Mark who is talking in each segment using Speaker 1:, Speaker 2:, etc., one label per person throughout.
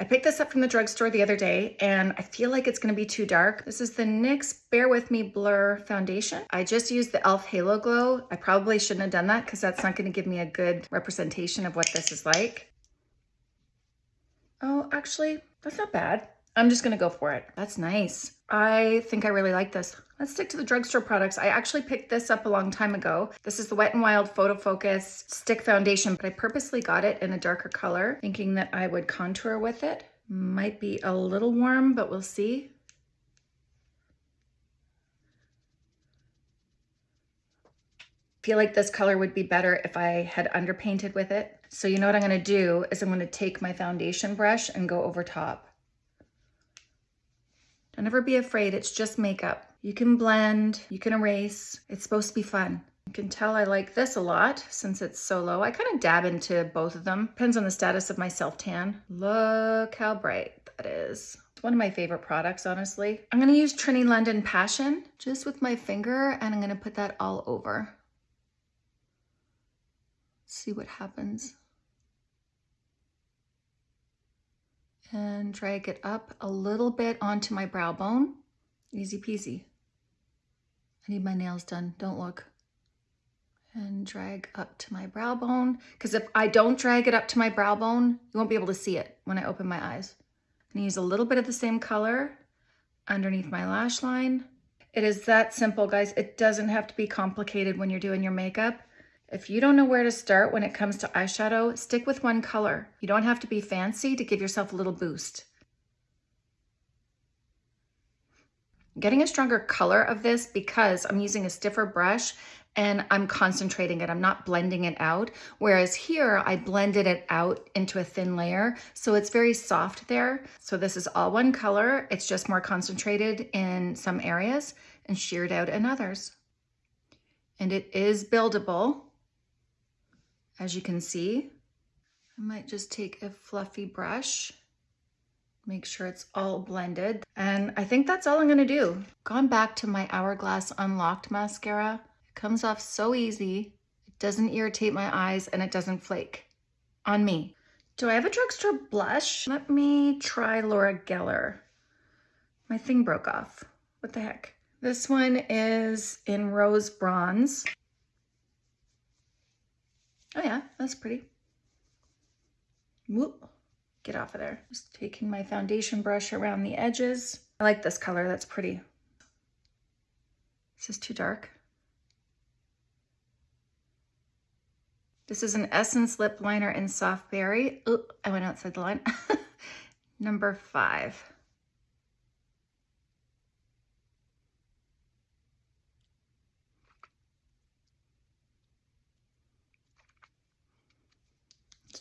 Speaker 1: I picked this up from the drugstore the other day and I feel like it's gonna be too dark. This is the NYX Bare With Me Blur Foundation. I just used the e.l.f. Halo Glow. I probably shouldn't have done that because that's not gonna give me a good representation of what this is like. Oh, actually, that's not bad. I'm just gonna go for it. That's nice. I think I really like this. Let's stick to the drugstore products. I actually picked this up a long time ago. This is the Wet n Wild Photo Focus Stick Foundation, but I purposely got it in a darker color, thinking that I would contour with it. Might be a little warm, but we'll see. feel like this color would be better if I had underpainted with it. So you know what I'm gonna do is I'm gonna take my foundation brush and go over top. Don't ever be afraid, it's just makeup. You can blend, you can erase. It's supposed to be fun. You can tell I like this a lot since it's so low. I kind of dab into both of them. Depends on the status of my self-tan. Look how bright that is. It's one of my favorite products, honestly. I'm gonna use Trinny London Passion just with my finger and I'm gonna put that all over. See what happens. And drag it up a little bit onto my brow bone. Easy peasy. I need my nails done, don't look. And drag up to my brow bone. Because if I don't drag it up to my brow bone, you won't be able to see it when I open my eyes. I'm gonna use a little bit of the same color underneath my lash line. It is that simple, guys. It doesn't have to be complicated when you're doing your makeup. If you don't know where to start when it comes to eyeshadow, stick with one color. You don't have to be fancy to give yourself a little boost. Getting a stronger color of this because I'm using a stiffer brush and I'm concentrating it. I'm not blending it out. Whereas here, I blended it out into a thin layer. So it's very soft there. So this is all one color. It's just more concentrated in some areas and sheared out in others. And it is buildable as you can see. I might just take a fluffy brush, make sure it's all blended. And I think that's all I'm gonna do. Gone back to my Hourglass Unlocked mascara. It comes off so easy. It doesn't irritate my eyes and it doesn't flake on me. Do I have a drugstore blush? Let me try Laura Geller. My thing broke off. What the heck? This one is in Rose Bronze. Oh yeah, that's pretty. Whoop, get off of there. Just taking my foundation brush around the edges. I like this color, that's pretty. This is too dark. This is an Essence Lip Liner in Soft Berry. Oh, I went outside the line. Number five.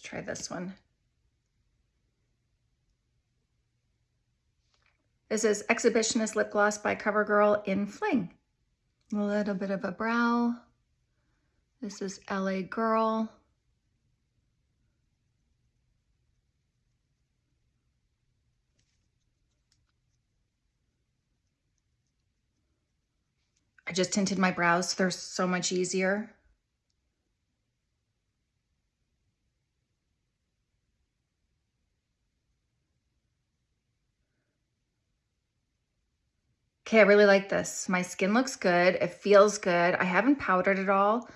Speaker 1: Try this one. This is Exhibitionist Lip Gloss by CoverGirl in Fling. A little bit of a brow. This is LA Girl. I just tinted my brows. They're so much easier. Okay, I really like this. My skin looks good. It feels good. I haven't powdered it all.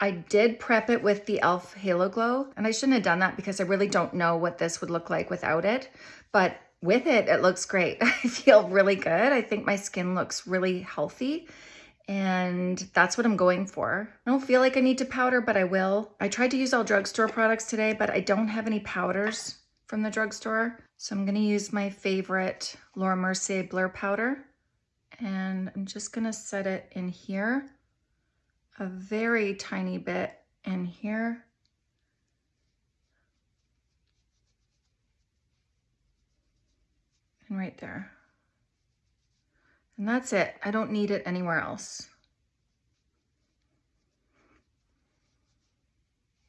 Speaker 1: I did prep it with the e.l.f. Halo Glow, and I shouldn't have done that because I really don't know what this would look like without it. But with it, it looks great. I feel really good. I think my skin looks really healthy and that's what I'm going for. I don't feel like I need to powder, but I will. I tried to use all drugstore products today, but I don't have any powders from the drugstore. So I'm gonna use my favorite Laura Mercier Blur Powder and I'm just gonna set it in here, a very tiny bit in here. And right there. And that's it. I don't need it anywhere else.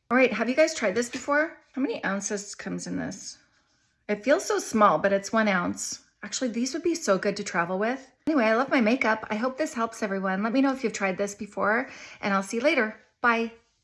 Speaker 1: All right, have you guys tried this before? How many ounces comes in this? It feels so small, but it's one ounce. Actually, these would be so good to travel with. Anyway, I love my makeup. I hope this helps everyone. Let me know if you've tried this before and I'll see you later. Bye.